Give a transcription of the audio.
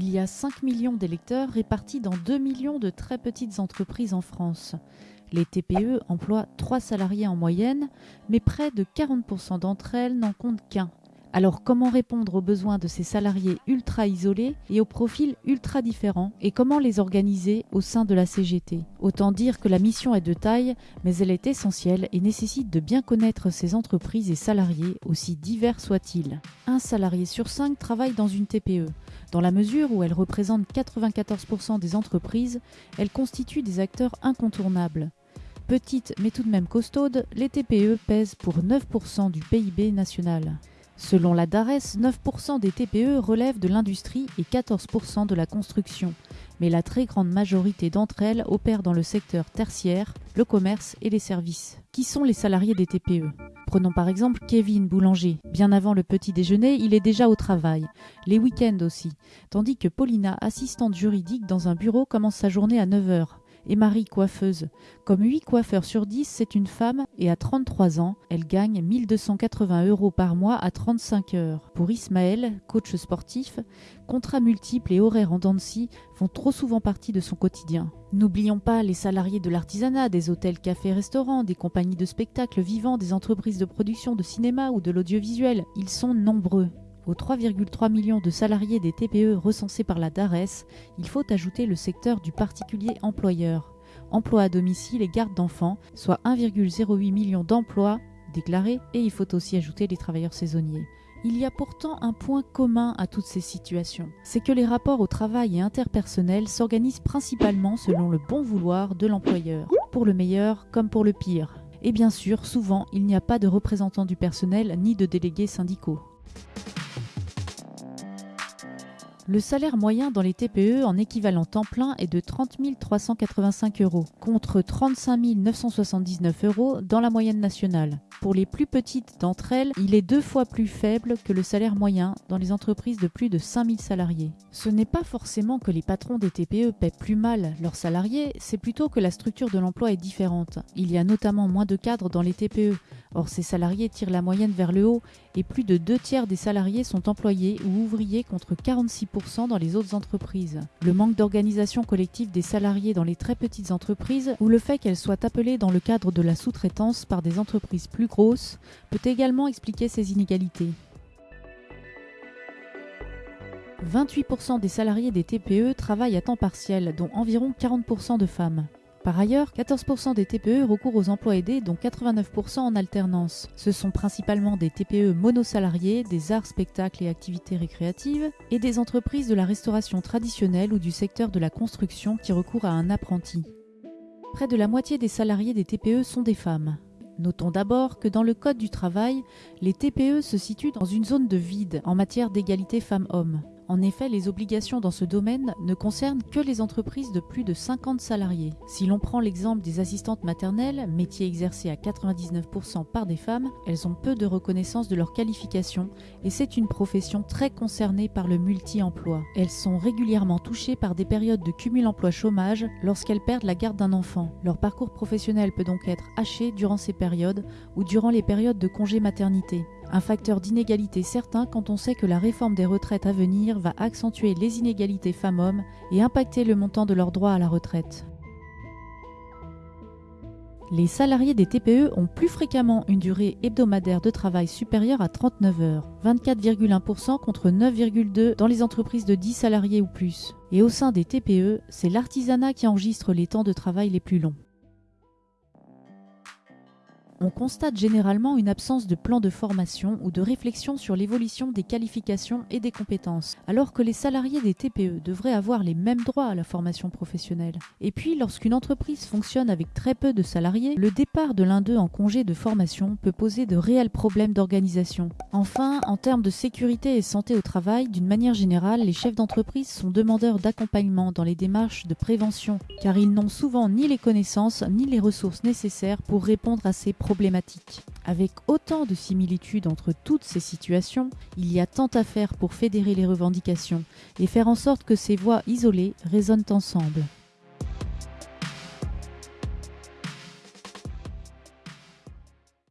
Il y a 5 millions d'électeurs répartis dans 2 millions de très petites entreprises en France. Les TPE emploient 3 salariés en moyenne, mais près de 40% d'entre elles n'en comptent qu'un. Alors comment répondre aux besoins de ces salariés ultra isolés et aux profils ultra différents et comment les organiser au sein de la CGT Autant dire que la mission est de taille, mais elle est essentielle et nécessite de bien connaître ces entreprises et salariés, aussi divers soient-ils. Un salarié sur cinq travaille dans une TPE. Dans la mesure où elle représente 94% des entreprises, elle constitue des acteurs incontournables. Petites mais tout de même costaudes, les TPE pèsent pour 9% du PIB national. Selon la DARES, 9% des TPE relèvent de l'industrie et 14% de la construction, mais la très grande majorité d'entre elles opèrent dans le secteur tertiaire, le commerce et les services. Qui sont les salariés des TPE Prenons par exemple Kevin, boulanger. Bien avant le petit déjeuner, il est déjà au travail, les week-ends aussi, tandis que Paulina, assistante juridique dans un bureau, commence sa journée à 9h et Marie coiffeuse. Comme 8 coiffeurs sur 10, c'est une femme et à 33 ans, elle gagne 1280 euros par mois à 35 heures. Pour Ismaël, coach sportif, contrats multiples et horaires en dents font trop souvent partie de son quotidien. N'oublions pas les salariés de l'artisanat, des hôtels, cafés, restaurants, des compagnies de spectacles vivants, des entreprises de production de cinéma ou de l'audiovisuel. Ils sont nombreux. Aux 3,3 millions de salariés des TPE recensés par la DARES, il faut ajouter le secteur du particulier employeur, emploi à domicile et garde d'enfants, soit 1,08 million d'emplois déclarés, et il faut aussi ajouter les travailleurs saisonniers. Il y a pourtant un point commun à toutes ces situations, c'est que les rapports au travail et interpersonnels s'organisent principalement selon le bon vouloir de l'employeur, pour le meilleur comme pour le pire. Et bien sûr, souvent, il n'y a pas de représentants du personnel ni de délégués syndicaux. Le salaire moyen dans les TPE en équivalent temps plein est de 30 385 euros, contre 35 979 euros dans la moyenne nationale. Pour les plus petites d'entre elles, il est deux fois plus faible que le salaire moyen dans les entreprises de plus de 5000 salariés. Ce n'est pas forcément que les patrons des TPE paient plus mal leurs salariés, c'est plutôt que la structure de l'emploi est différente. Il y a notamment moins de cadres dans les TPE, Or, ces salariés tirent la moyenne vers le haut et plus de deux tiers des salariés sont employés ou ouvriers contre 46% dans les autres entreprises. Le manque d'organisation collective des salariés dans les très petites entreprises ou le fait qu'elles soient appelées dans le cadre de la sous-traitance par des entreprises plus grosses peut également expliquer ces inégalités. 28% des salariés des TPE travaillent à temps partiel, dont environ 40% de femmes. Par ailleurs, 14% des TPE recourent aux emplois aidés, dont 89% en alternance. Ce sont principalement des TPE monosalariés, des arts, spectacles et activités récréatives, et des entreprises de la restauration traditionnelle ou du secteur de la construction qui recourent à un apprenti. Près de la moitié des salariés des TPE sont des femmes. Notons d'abord que dans le Code du travail, les TPE se situent dans une zone de vide en matière d'égalité femmes-hommes. En effet, les obligations dans ce domaine ne concernent que les entreprises de plus de 50 salariés. Si l'on prend l'exemple des assistantes maternelles, métier exercé à 99% par des femmes, elles ont peu de reconnaissance de leur qualification et c'est une profession très concernée par le multi-emploi. Elles sont régulièrement touchées par des périodes de cumul emploi-chômage lorsqu'elles perdent la garde d'un enfant. Leur parcours professionnel peut donc être haché durant ces périodes ou durant les périodes de congé maternité. Un facteur d'inégalité certain quand on sait que la réforme des retraites à venir va accentuer les inégalités femmes-hommes et impacter le montant de leurs droits à la retraite. Les salariés des TPE ont plus fréquemment une durée hebdomadaire de travail supérieure à 39 heures, 24,1% contre 9,2% dans les entreprises de 10 salariés ou plus. Et au sein des TPE, c'est l'artisanat qui enregistre les temps de travail les plus longs on constate généralement une absence de plan de formation ou de réflexion sur l'évolution des qualifications et des compétences, alors que les salariés des TPE devraient avoir les mêmes droits à la formation professionnelle. Et puis, lorsqu'une entreprise fonctionne avec très peu de salariés, le départ de l'un d'eux en congé de formation peut poser de réels problèmes d'organisation. Enfin, en termes de sécurité et santé au travail, d'une manière générale, les chefs d'entreprise sont demandeurs d'accompagnement dans les démarches de prévention, car ils n'ont souvent ni les connaissances ni les ressources nécessaires pour répondre à ces problèmes problématique. Avec autant de similitudes entre toutes ces situations, il y a tant à faire pour fédérer les revendications et faire en sorte que ces voix isolées résonnent ensemble.